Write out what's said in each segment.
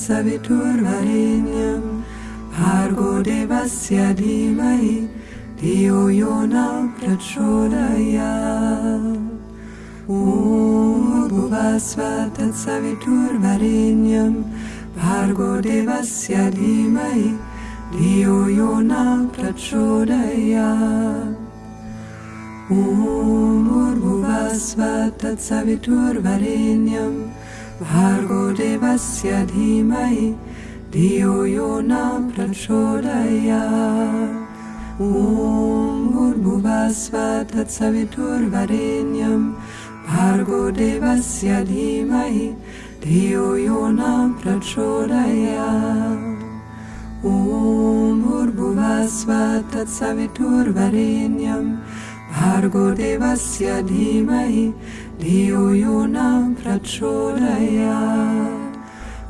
Saviturvarenyam Bhargo Devasya Dhimahi Diyo Yona Prachodaya Om Bhurbhuvasva Tatsavitur Varenyam Bhargo Devasya Dhimai Dhiyo Yona Prachodaya Om Bhurbhuvasva Tatsavitur Varenyam Bhargo Devasya Dhimai Dio Yona Prachodayat Om Bhurбhuvasva Tatsavitur Varenyam Bhargo Devasya Dhimahi Dio Yona Prachodayat Om Bhurбhuvasva Tatsavitur Varenyam. Bhargo Devasya Dhimahi Dio Yona Prachodayat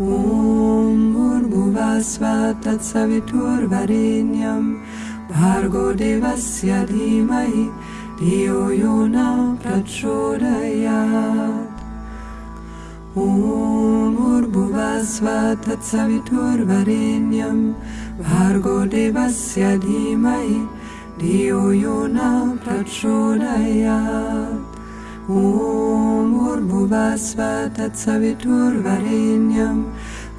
Om Bhuvasva Tatsavitur Varenyam Bhargo Devasya Dhimahi Dhiyo Yona Prachodayat Om Bhuvasva Tatsavitur Varenyam. Bhargo Devasya Dhimahi Dhiyo Yona Prachodayat Om Bhuvasva Tatsavitur Varenyam Bhargo Devasya Dhimahi Dhiyo Yona Prachodayat Om Bhurбhuvasva Tatsavitur Varenyam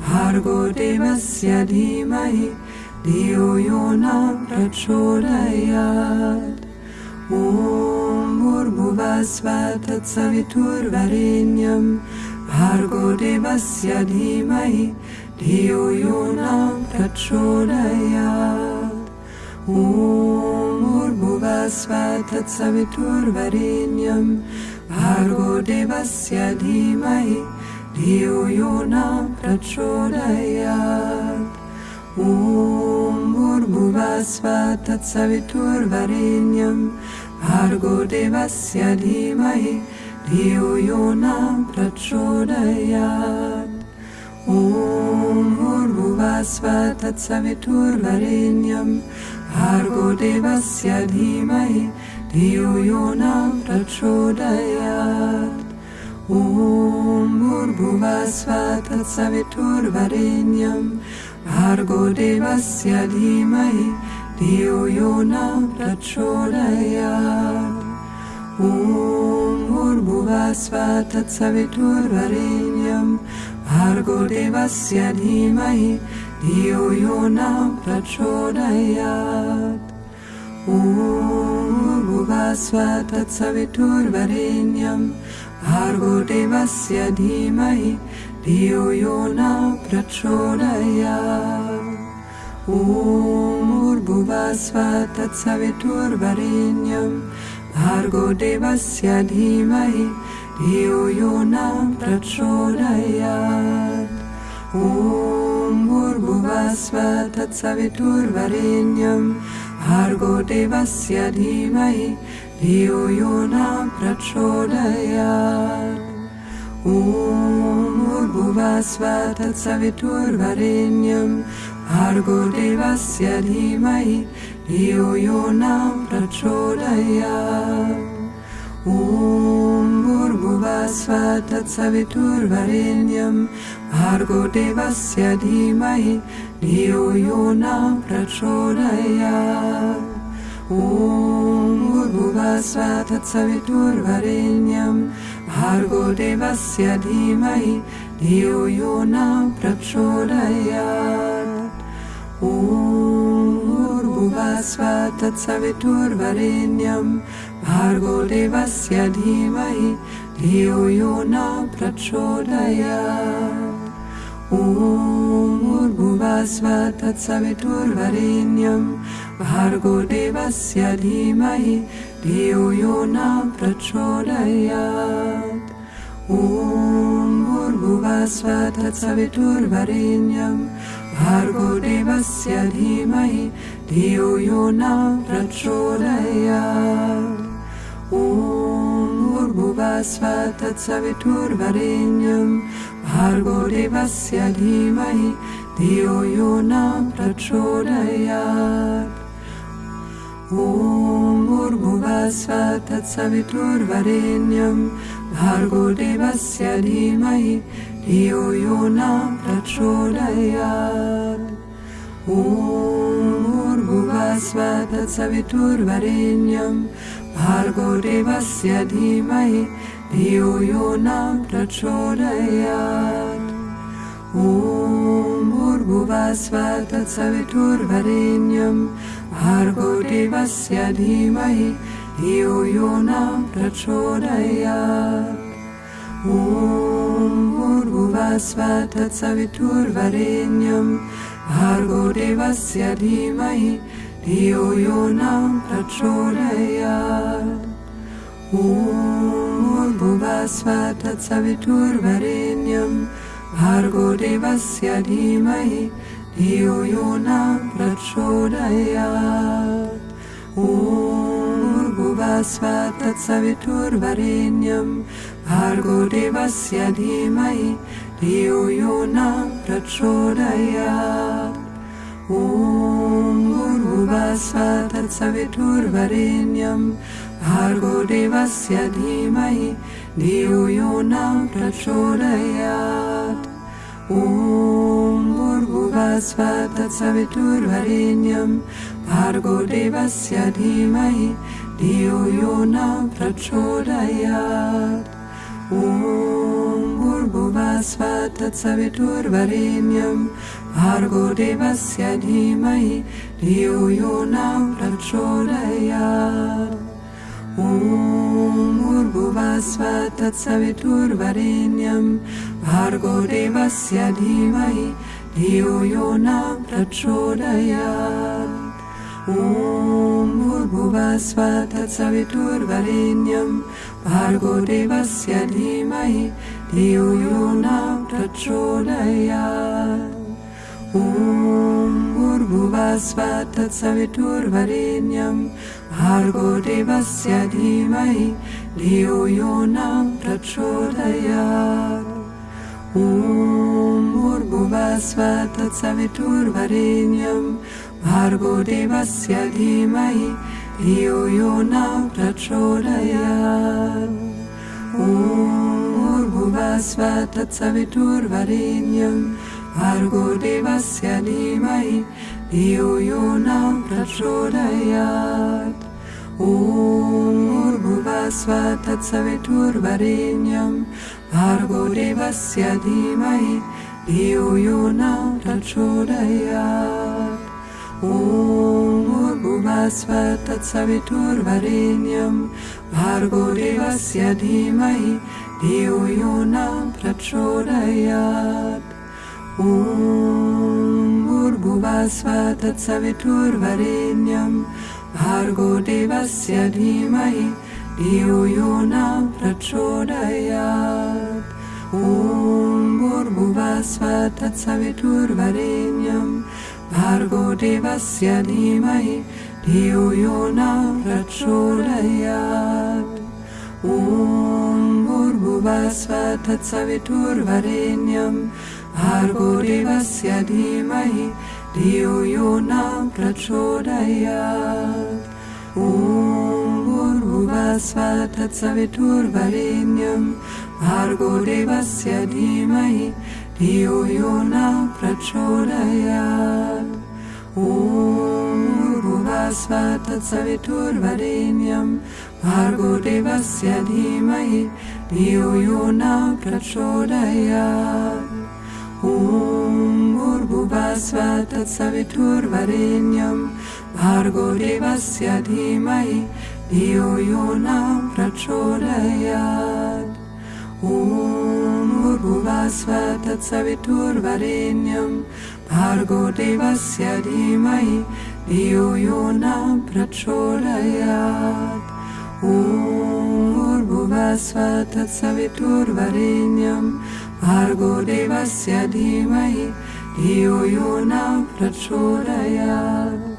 Bhargo Devasya Dhimahi Dhiyo Yona Prachodayat Om Urmuvasvata Savitur Varinyam Bhargo Devasya Dhimahi Dhiyo Yonam Tachonayat Om Urmuvasvata Savitur Varinyam Bhargo Devasya Dhimahi Dhiyo Yonam Tachonayat Om Urmuvasvata Savitur Varinyam Bhargo Devasya Dhimahi Dhiyo Yona Prachodayat Om Bhuvasva Tatsavitur Varenyam Bhargo Devasya Dhimahi Dhiyo Yona Prachodayat Om Bhuvasva Tatsavitur Varenyam Bhargo Devasya Dhimahi Dhiyo Yona Prachodayat Om Bhuvasva Tatsavitur Varenyam Bhargo Devasya Dhimahi Dhiyo Yona Prachodayat Om Bhuvasva Tatsavitur Varenyam Bhargo Devasya Dhimahi Dhiyo Yona Prachodayat Om Bhurбhuvasva Tatsavitur Varenyam Bhargo Devasya Dhimahi Dhiyo Yona Prachodayat Om Bhurбhuvasva Tatsavitur Varenyam Bhargo Devasya Dhimahi Dhiyo Yona Prachodayat Om भार्गोदेवस्य धीमहि धियो नं प्रचोदयात् ॐ भुर्भुवास्वा तत्सवितुर्भरेण्यं भार्गदेवस्य धीमहि धियो यो नं प्रचोदयात् ॐ गुर्भुवास्वा तत्सवितुर्भरेण्यं भार्गदेवस्य धीमहि धियो यो नं प्रचोदयात् तत्सवितुर्वरेण्यं भार्गो देवस्य धीमहि धियो यो न प्रचोदयात् ॐ भूर्भुवस्व तत्सवितुर्वरेण्यं भार्गो देवस्य धीमहि धियो यो न प्रचोदयात् ॐ भूर्भुवस्व तत्सवितुर्वरेण्यं भार्गो देवस्य धीमहि धियो यो न प्रचोदयात् ॐ भूर्भुवस्व तत्सवितुर्वरेण्यं। भार्गो देवस्य धीमहि धियो यो न प्रचोदयात् ॐ भूर्भुवस्व तत्सवितुर्वरेण्यं। भार्गो देवस्य धीमहि धियो यो न प्रचोदयात् ॐ भूर्भुवस्व तत्सवितुर्वरेण्यं भार्गो देवस्य धीमहि धियो न प्रचोदयात् ॐ भूर्भुवस्व तत्सवितुर्वरेण्यं भार्गो देवस्य धीमहि धियो न प्रचोदयात् ॐ भूर्भुवस्व तत्सवितुर्वरेण्यं भार्गो देवस्य धीमहि धियो यो न प्रचोदयात् ॐ भूर्भुवस्व तत्सवितुर्वरेण्यं भार्गो देवस्य धीमहि धियो यो न प्रचोदयात् ॐ भूर्भुवस्व तत्सवितुर्वरेण्यं भार्गो देवस्य धीमहि धियो यो न प्रचोदयात् ॐ भार्गो देवस्य धीमहि धियो यो न प्रचोदयात् ॐ भार्गो देवस्य धीमहि धियो यो न प्रचोदयात् ॐ भूर्भुवस्व तत्सवितुर्वरेण्यं भार्गो देवस्य धीमहि धियो यो न प्रचोदयात्। ॐ भूर्भुवस्व तत्सवितुर्वरेण्यं भार्गो देवस्य धीमहि धियो यो न प्रचोदयात् ॐ भूर्भुवस्व तत्सवितुर्वरेण्यं भार्गो देवस्य धीमहि धियो यो न प्रचोदयात् ॐ भूर्भुवस्व तत्सवितुर्वरेण्यं भार्गो देवस्य धीमहि धियो यो न प्रचोदयात् ॐ भूर्भुवस्व तत्सवितुर्वरेण्यं भार्गो देवस्य धीमहि धियो यो न प्रचोदयात् ॐ भूर्भुवस्व तत्सवितुर्वरेण्यं भार्गो देवस्य धीमहि धियो यो न प्रचोदयात् ॐ भूर्भुवस्व तत्सवितुर्वरेण्यं भार्गो देवस्य धीमहि धियो यो न प्रचोदयात् Om Urgumasva Tatsaviturvarinyam Bhargo Devasya Dhimahi Dhiyo Yona Prachodayat Om Urgumasva Tatsaviturvarinyam Bhargo Devasya Dhimahi Dhiyo Yona Prachodayat Om Urgumasva Tatsaviturvarinyam Bhargo देवस्य धीमहि धियो यो न प्रचोदयात् ॐ भूर्भुवस्व तत्सवितुर्वरेण्यं भार्गो देवस्य धीमहि धियो यो न प्रचोदयात् ॐ भूर्भुवस्व तत्सवितुर्वरेण्यं भार्गो देवस्य धीमहि धियो यो न प्रचोदयात् ॐ भूर्भुवस्व तत्सवितुर्वरेण्यं भार्गो देवस्य धीमहि धियो यो न प्रचोदयात् ॐ भूर्भुवस्व तत्सवितुर्वरेण्यं भार्गो देवस्य धीमहि धियो यो न प्रचोदयात् ॐ भूर्भुवस्व भूर्भुवस्वतत्सवितुर्वरेण्यं भार्गो देवस्य धीमहि धियो यो न प्रचोदयात् ॐ भूर्भुवस्वतत्सवितुर्वरेण्यं भार्गो देवस्य धीमहि धियो यो न प्रचोदयात्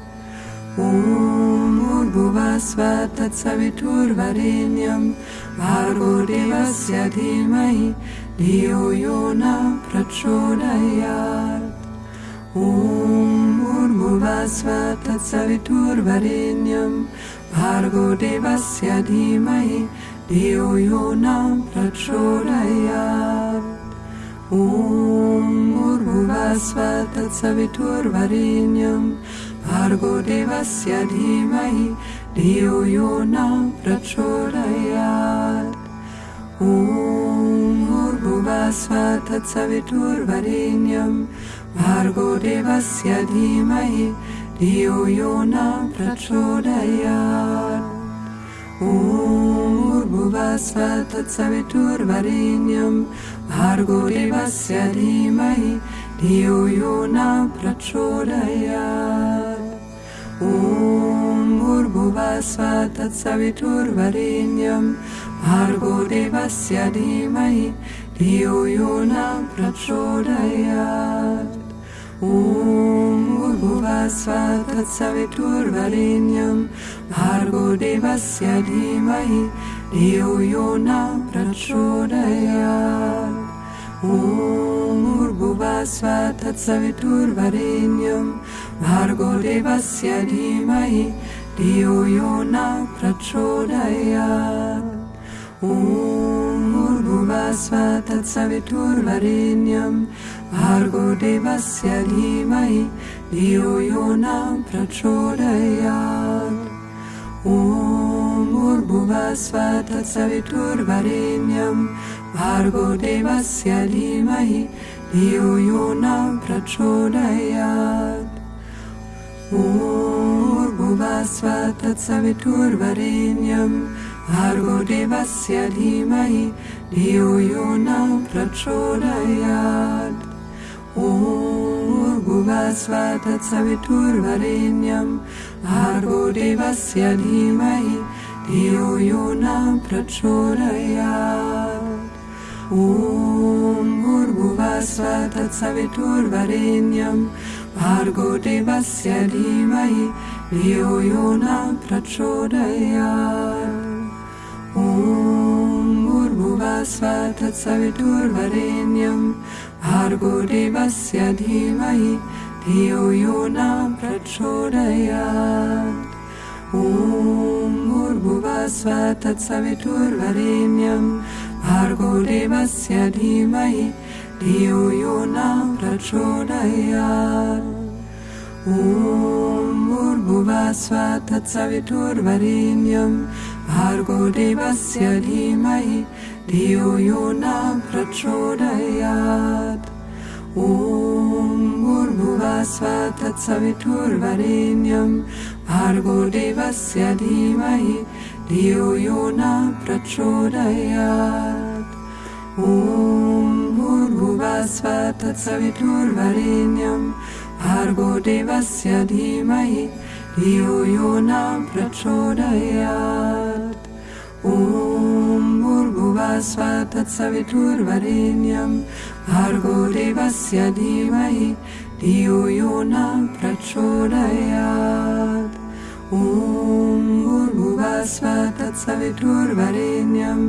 ॐ भूर्भुवस्वतत्सवितुर्वरेण्यं भार्गो देवस्य धीमहि धियो यो न प्रचोदयात् ॐ भूर्भुवस्वतत्सवितुर्वरेण्यं भार्गो देवस्य धीमहि धियो यो न प्रचोदयात् ॐ Argo devasya dhimahi Dhiyo yo na prachodayat Om Bhuvasvatat Saviturvarenyam Vargo devasya dhimahi Dhiyo yo na prachodayat Om Bhuvasvatat Saviturvarenyam Vargo devasya dhimahi Dhiyo yo na prachodayat Om Bhurbhuvasva Tatsaviturvarinyam Bhargo Devasya Dhimahi Dhiyo Yona Prachodayat Om Bhurbhuvasva Tatsaviturvarinyam Bhargo Devasya Dhimahi Dhiyo Yona Prachodayat Om Bhurbhuvasva Tatsaviturvarinyam Bhargo देवस्य धीमहि धियो यो न प्रचोदयात् ॐ भूर्भुवस्वतत्सवितुर्वरेण्यं भार्गो देवस्य धीमहि धियो यो न प्रचोदयात् ॐ भूर्भुवस्वतत्सवितुर्वरेण्यं भार्गो देवस्य धीमहि धियो यो न प्रचोदयात् Om Bhuva Svatat Savitur Varenyam Argo Devasya Dhimahi Dhiyo Yona Prachodayat Om Bhuva Svatat Savitur Varenyam Argo Devasya Dhimahi Dhiyo Yona Prachodayat Om Bhuva Svatat Savitur Varenyam देवस्य धीमहि धियो यो न प्रचोदयात् ॐ भूर्भुवस्वतत्सवितुर्वरेण्यं भार्गो देवस्य धीमहि धियो यो न प्रचोदयात् ॐ भूर्भुवस्वतत्सवितुर्वरेण्यं भार्गो देवस्य धीमहि धियो यो न प्रचोदयात् ॐ भूर्भुवस्वतत्सवितुर्वरेण्यं भार्गो देवस्य धीमहि धियो यो न प्रचोदयात् ॐ भूर्भुवस्वतत्सवितुर्वरेण्यं भार्गो देवस्य धीमहि धियो यो न प्रचोदयात् ॐ भूर्भुवस्वतत्सवितुर्वरेण्यं भार्गो देवस्य धीमहि धियो यो न प्रचोदयात् ॐ भूर्भुवस्वतत्सवितुर्वरेण्यं भार्गो देवस्य धीमहि धियो यो न प्रचोदयात् ॐ भूर्भुवस्वतत्सवितुर्वरेण्यं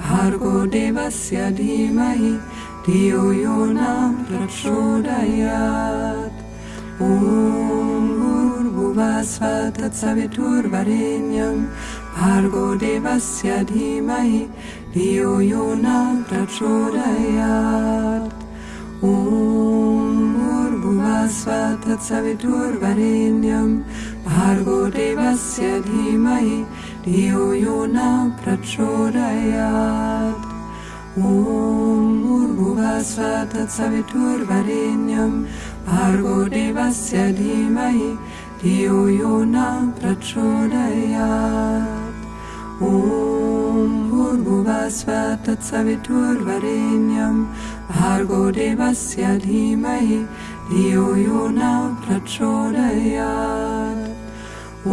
भार्गो देवस्य धीमहि धियो यो न प्रचोदयात् ॐ भूर्भुवस्वतत्सवितुर्वरेण्यं भार्गो देवस्य धीमहि धियो यो न प्रचोदयात् ॐ भूर्भुवस्वतत्सवितुर्वरेण्यं भार्गो देवस्य धीमहि धियो यो न प्रचोदयात् ॐ भूर्भुवस्वतत्सवितुर्वरेण्यं भार्गो देवस्य धीमहि धियो यो न प्रचोदयात्। ॐ भूर्भुवस्व तत्सवितुर्वरेण्यं भार्गो देवस्य धीमहि धियो यो न प्रचोदयात्। ॐ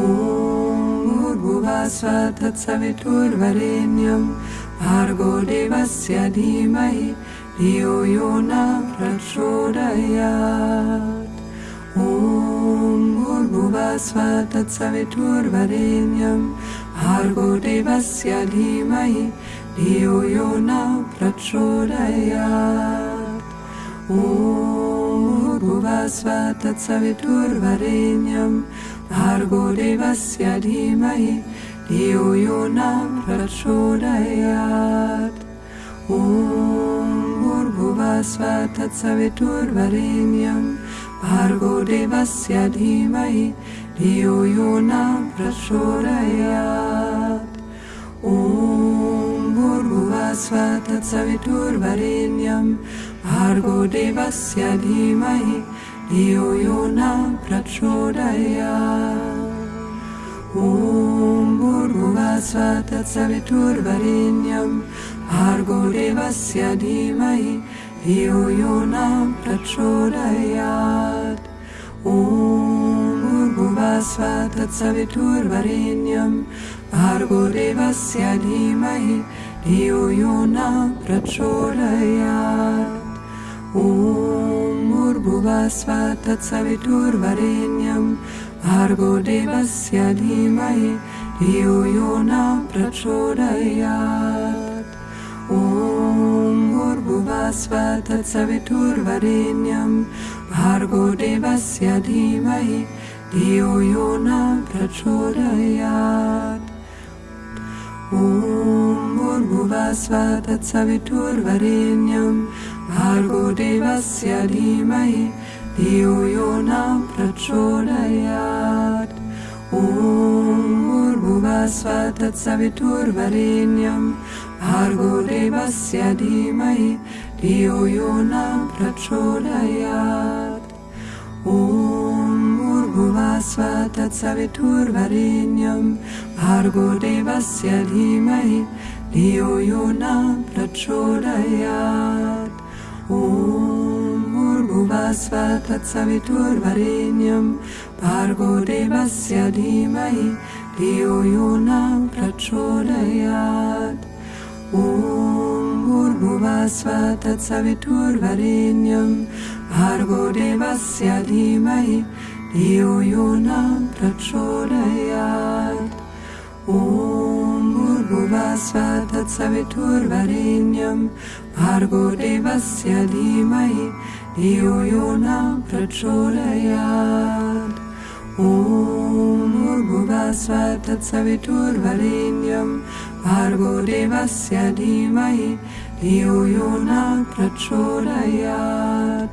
भूर्भुवस्व तत्सवितुर्वरेण्यं भार्गो देवस्य धीमहि धियो यो न प्रचोदयात् ॐ भूर्भुवस्व तत्सवितुर्वरेण्यं भार्गो देवस्य धीमहि धियो यो न प्रचोदयात् ॐ Devasva Tatsaviturvarenyam Bhargo Devasya Dhimahi Diyo Yona Prachorayat Om Bhurguvasva Tatsaviturvarenyam Bhargo Devasya Dhimahi Diyo Yona Prachorayat Om Bhurguvasva Tatsaviturvarenyam Bhargo Devasya Dhimahi यो न प्रचोदयात् ॐ भूर्भुवस्व तत्सवितुर्वरेण्यं भार्गो देवस्य धीमहि धियो यो न प्रचोदयात् ॐ भूर्भुवस्व तत्सवितुर्वरेण्यं भार्गो देवस्य धीमहि धियो यो न प्रचोदयात् ॐ भूर्भुवस्व तत्सवितुर्वरेण्यं भार्गो देवस्य धीमहि धियो यो न प्रचोदयात् ॐ भूर्भुवस्व तत्सवितुर्वरेण्यं भार्गो देवस्य धीमहि धियो यो न प्रचोदयात् ॐ भूर्भुवस्व तत्सवितुर्वरेण्यं भार्गो देवस्य धीमहि Io Iona pračodajāt, un um burgulā svātāt savi turvariņam, pārgodības jadīmai, Io Iona pračodajāt, un um burgulā svātāt savi turvariņam, pārgodības jadīmai, Io Iona pračodajāt, un um भूर्भुवस्व तत्सवितुर्वरेण्यं भार्गो देवस्य धीमहि धियो यो न प्रचोदयात् ॐ भूर्भुवस्व तत्सवितुर्वरेण्यं भार्गो देवस्य धीमहि धियो यो न प्रचोदयात् ॐ भूर्भुवस्व तत्सवितुर्वरेण्यं भार्गो देवस्य धीमहि Iujuna Prachurayat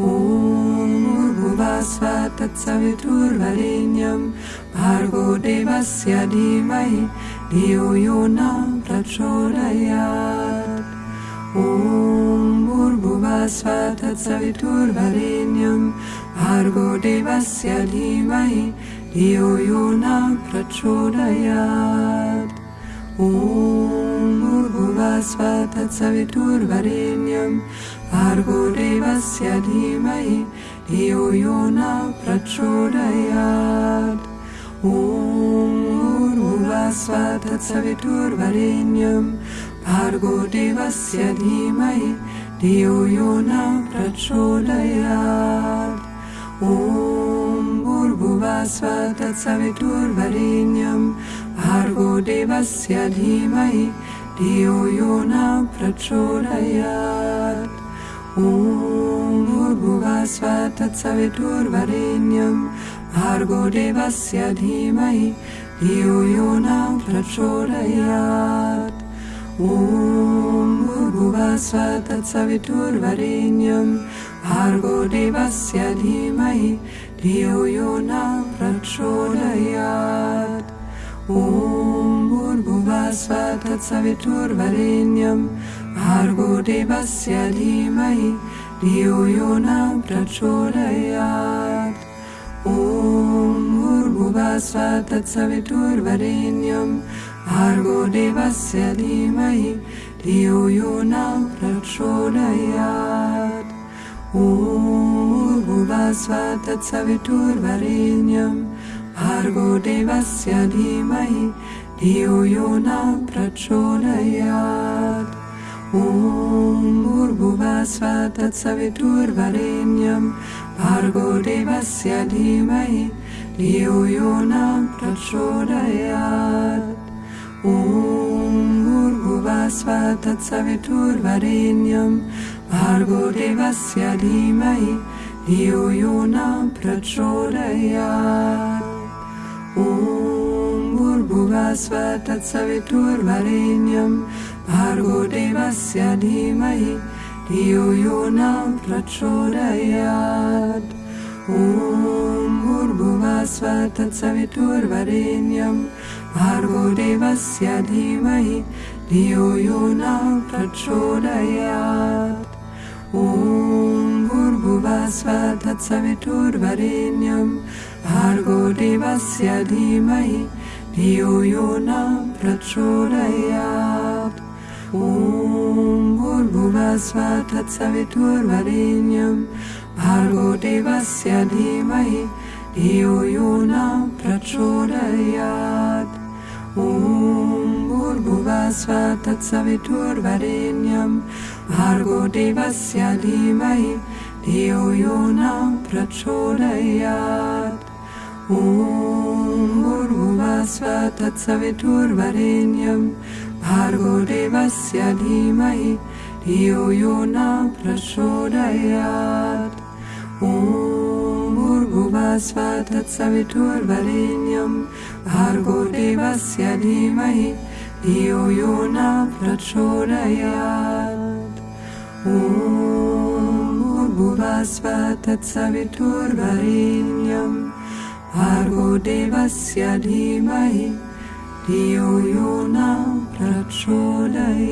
Om Urguvasvata Saviturvarinyam Bhargo Devasya Dhimahi Iujuna Prachurayat Om Urguvasvata Saviturvarinyam Bhargo Devasya Dhimahi Iujuna Prachurayat ॐ भूर्भुवस्व तत्सवितुर्वरेण्यं भार्गो देवस्य धीमहि धियो यो न प्रचोदयात् ॐ भूर्भुवस्व तत्सवितुर्वरेण्यं भार्गो देवस्य धीमहि धियो यो न प्रचोदयात् ॐ भूर्भुवस्व तत्सवितुर्वरेण्यं भार्गो देवस्य धीमहि धियो यो न प्रचोदयात् ॐ भूर्भुवस्व तत्सवितुर्वरेण्यं भार्गो देवस्य धीमहि धियो यो न प्रचोदयात् ॐ भूर्भुवस्व तत्सवितुर्वरेण्यं भार्गो देवस्य धीमहि धियो यो न प्रचोदयात् ॐ भूर्भुवस्व तत्सवितुर्वरेण्यं भार्गो देवस्य धीमहि धियो यो न प्रचोदयात् ॐ भूर्भुवस्व तत्सवितुर्वरेण्यं भार्गो देवस्य धीमहि धियो यो न प्रचोदयात् ॐ भूर्भुवस्व तत्सवितुर्वरेण्यं भार्गो देवस्य धीमहि धियो यो न प्रचोदयात् ॐ भूर्भुवस्व तत्सवितुर्वरेण्यं भार्गो देवस्य धीमहि धियो यो न प्रचोदयात् ॐ भूर्भुवस्व तत्सवितुर्वरेण्यं भार्गो देवस्य धीमहि धियो यो न प्रचोदयात् ॐ भूर्भुवस्व तत्सवितुर्वरेण्यं भार्गो देवस्य धीमहि धियो यो न प्रचोदयात्। ॐ तत्सवितुर्वरेण्यं भार्गो देवस्य धीमहि धियो यो न प्रचोदयात्। ॐ भूर्भुवस्व तत्सवितुर्वरेण्यं भार्गो देवस्य धीमहि, धियो यो न प्रचोदयात्। ॐ भूर्भुवस्व तत्सवितुर्वरेण्यं भार्गो देवस्य धीमहि, धियो यो न प्रचोदयात्। ॐ भूर्भुवस्व तत्सवितुर्वरेण्यं भार्गो देवस्य धीमहि धियो न प्रचोदयात् ॐ भूर्भुवस्व तत्सवितुर्वरेण्यं भार्गो देवस्य धीमहि धियो यो न प्रचोदयात् ॐ भूर्भुवस्व तत्सवितुर्वरेण्यं भार्गो देवस्य धीमहि धियो यो न प्रचोदयात् ॐ भूर्भुवस्व तत्सवितुर्वरेण्यं भार्गो देवस्य धीमहि धियो यो न प्रचोदयात्